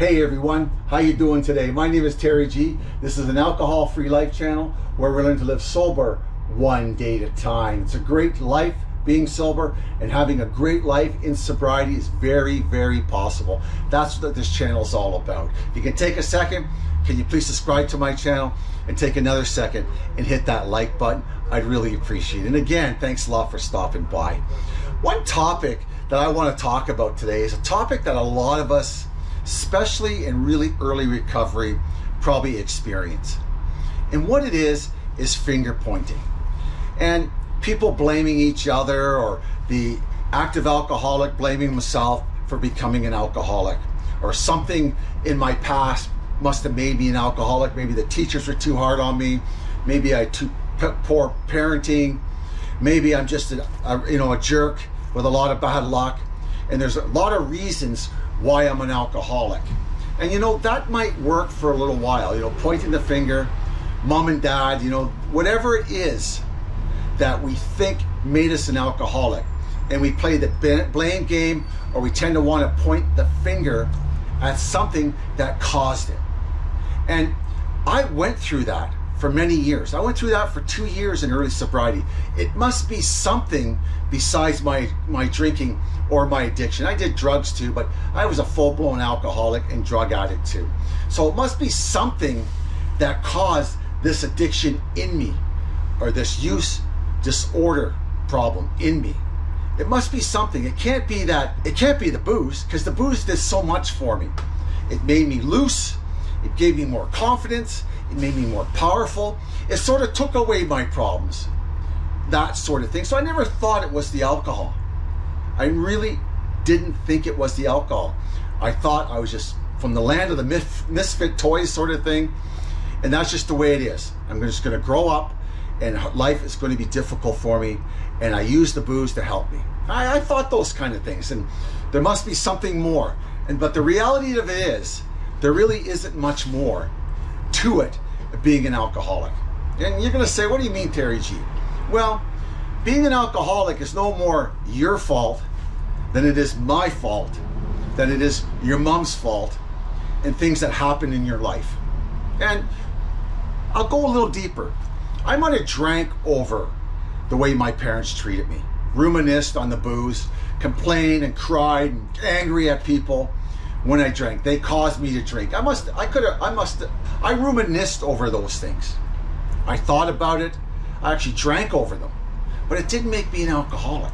Hey everyone, how you doing today? My name is Terry G. This is an alcohol-free life channel where we learn to live sober one day at a time. It's a great life being sober and having a great life in sobriety is very, very possible. That's what this channel is all about. If you can take a second, can you please subscribe to my channel and take another second and hit that like button? I'd really appreciate it. And again, thanks a lot for stopping by. One topic that I want to talk about today is a topic that a lot of us especially in really early recovery, probably experience. And what it is, is finger pointing. And people blaming each other or the active alcoholic blaming himself for becoming an alcoholic or something in my past must have made me an alcoholic. Maybe the teachers were too hard on me. Maybe I too poor parenting. Maybe I'm just a, a, you know a jerk with a lot of bad luck. And there's a lot of reasons why I'm an alcoholic. And you know, that might work for a little while, you know, pointing the finger, mom and dad, you know, whatever it is that we think made us an alcoholic. And we play the blame game or we tend to want to point the finger at something that caused it. And I went through that for many years. I went through that for two years in early sobriety. It must be something besides my, my drinking or my addiction. I did drugs too, but I was a full-blown alcoholic and drug addict too. So it must be something that caused this addiction in me or this use disorder problem in me. It must be something. It can't be that, it can't be the booze because the booze did so much for me. It made me loose. It gave me more confidence. It made me more powerful. It sort of took away my problems, that sort of thing. So I never thought it was the alcohol. I really didn't think it was the alcohol. I thought I was just from the land of the misfit toys sort of thing. And that's just the way it is. I'm just going to grow up and life is going to be difficult for me. And I use the booze to help me. I, I thought those kind of things. And there must be something more. And But the reality of it is, there really isn't much more to it being an alcoholic. And you're going to say, what do you mean, Terry G? Well, being an alcoholic is no more your fault than it is my fault, than it is your mom's fault, and things that happen in your life. And I'll go a little deeper. I might have drank over the way my parents treated me, reminisced on the booze, complained and cried and angry at people when I drank. They caused me to drink. I must, I could have, I must, I reminisced over those things. I thought about it. I actually drank over them. But it didn't make me an alcoholic.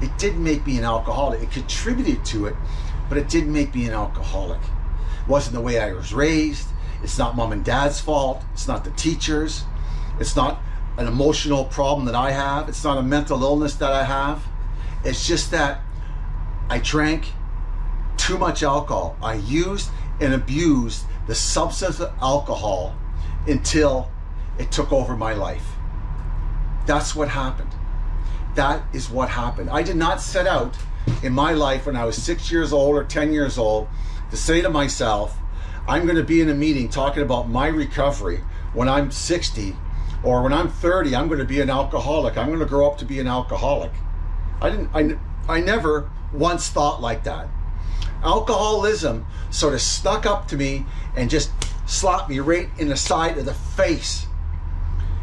It didn't make me an alcoholic. It contributed to it, but it didn't make me an alcoholic. It wasn't the way I was raised. It's not mom and dad's fault. It's not the teachers. It's not an emotional problem that I have. It's not a mental illness that I have. It's just that I drank too much alcohol. I used and abused the substance of alcohol until it took over my life. That's what happened. That is what happened. I did not set out in my life when I was six years old or 10 years old to say to myself, I'm going to be in a meeting talking about my recovery when I'm 60 or when I'm 30, I'm going to be an alcoholic. I'm going to grow up to be an alcoholic. I didn't, I, I never once thought like that. Alcoholism sort of stuck up to me and just slapped me right in the side of the face.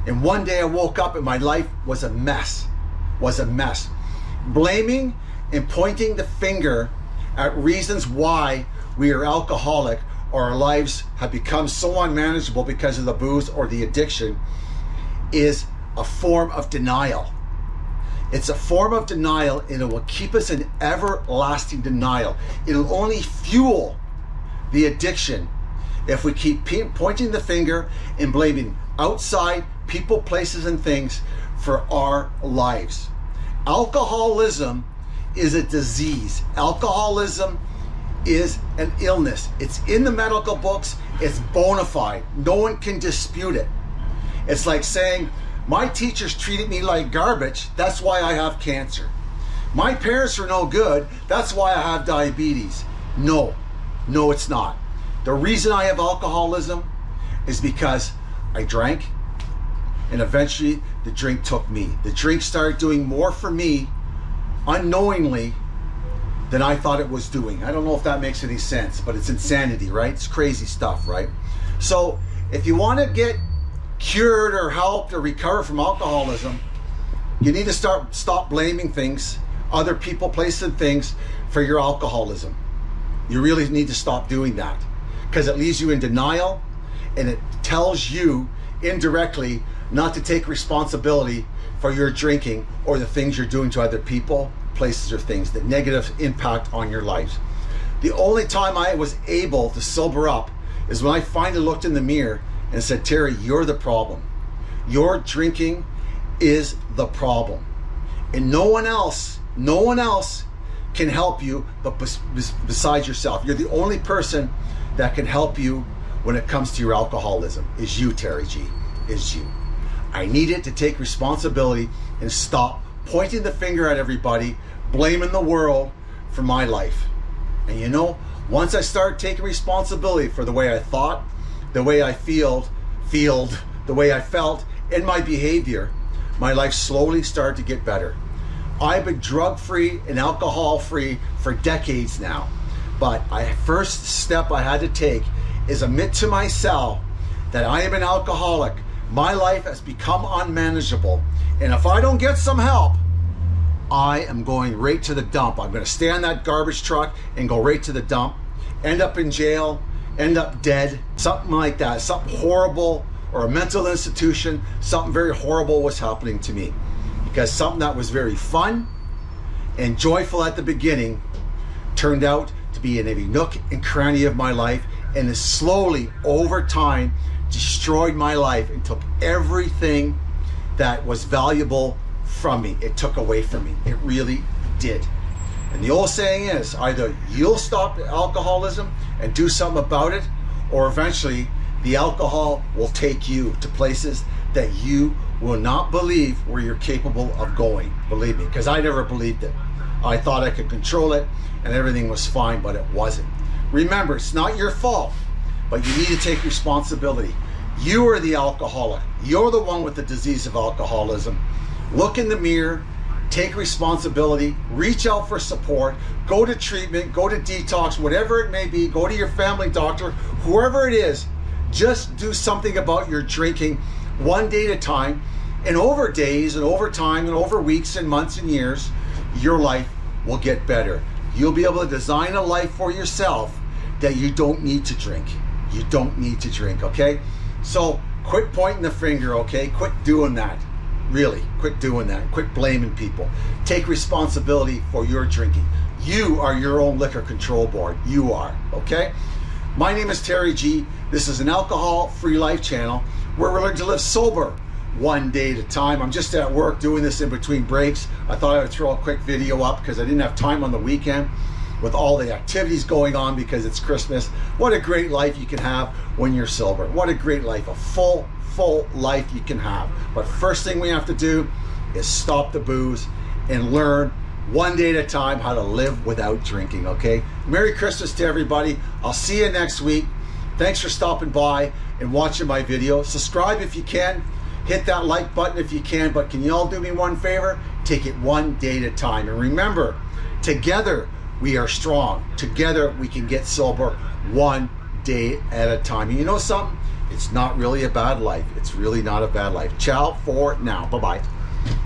And one day I woke up and my life was a mess, was a mess. Blaming and pointing the finger at reasons why we are alcoholic or our lives have become so unmanageable because of the booze or the addiction is a form of denial. It's a form of denial and it will keep us in everlasting denial. It'll only fuel the addiction if we keep pointing the finger and blaming outside people, places, and things for our lives. Alcoholism is a disease. Alcoholism is an illness. It's in the medical books. It's bona fide. No one can dispute it. It's like saying, my teachers treated me like garbage. That's why I have cancer. My parents are no good. That's why I have diabetes. No, no, it's not. The reason I have alcoholism is because I drank and eventually the drink took me. The drink started doing more for me unknowingly than I thought it was doing. I don't know if that makes any sense, but it's insanity, right? It's crazy stuff, right? So if you want to get cured or helped or recover from alcoholism, you need to start stop blaming things, other people, places, and things for your alcoholism. You really need to stop doing that because it leaves you in denial and it tells you indirectly not to take responsibility for your drinking or the things you're doing to other people, places, or things, the negative impact on your life. The only time I was able to sober up is when I finally looked in the mirror and said, Terry, you're the problem. Your drinking is the problem. And no one else, no one else can help you but besides yourself. You're the only person that can help you when it comes to your alcoholism is you, Terry G, is you. I needed to take responsibility and stop pointing the finger at everybody, blaming the world for my life. And you know, once I started taking responsibility for the way I thought, the way I feel, feel, the way I felt, and my behavior, my life slowly started to get better. I've been drug free and alcohol free for decades now. But I first step I had to take is admit to myself that I am an alcoholic. My life has become unmanageable. And if I don't get some help, I am going right to the dump. I'm going to stay on that garbage truck and go right to the dump, end up in jail, end up dead, something like that, something horrible, or a mental institution, something very horrible was happening to me. Because something that was very fun and joyful at the beginning turned out to be in every nook and cranny of my life and has slowly over time destroyed my life and took everything that was valuable from me. It took away from me. It really did. And the old saying is either you'll stop alcoholism and do something about it, or eventually the alcohol will take you to places that you will not believe where you're capable of going. Believe me, because I never believed it. I thought I could control it and everything was fine, but it wasn't. Remember, it's not your fault, but you need to take responsibility. You are the alcoholic. You're the one with the disease of alcoholism. Look in the mirror, take responsibility, reach out for support, go to treatment, go to detox, whatever it may be, go to your family doctor, whoever it is, just do something about your drinking one day at a time. And over days and over time and over weeks and months and years, your life will get better. You'll be able to design a life for yourself that you don't need to drink. You don't need to drink, okay? So quit pointing the finger, okay? Quit doing that. Really, quit doing that. Quit blaming people. Take responsibility for your drinking. You are your own liquor control board. You are, okay? My name is Terry G. This is an alcohol-free life channel where we're learning to live sober one day at a time. I'm just at work doing this in between breaks. I thought I would throw a quick video up because I didn't have time on the weekend with all the activities going on because it's Christmas. What a great life you can have when you're sober. What a great life, a full, full life you can have. But first thing we have to do is stop the booze and learn one day at a time how to live without drinking, okay? Merry Christmas to everybody. I'll see you next week. Thanks for stopping by and watching my video. Subscribe if you can. Hit that like button if you can, but can you all do me one favor? Take it one day at a time. And remember, together we are strong. Together we can get sober one day at a time. And you know something? It's not really a bad life. It's really not a bad life. Ciao for now. Bye-bye.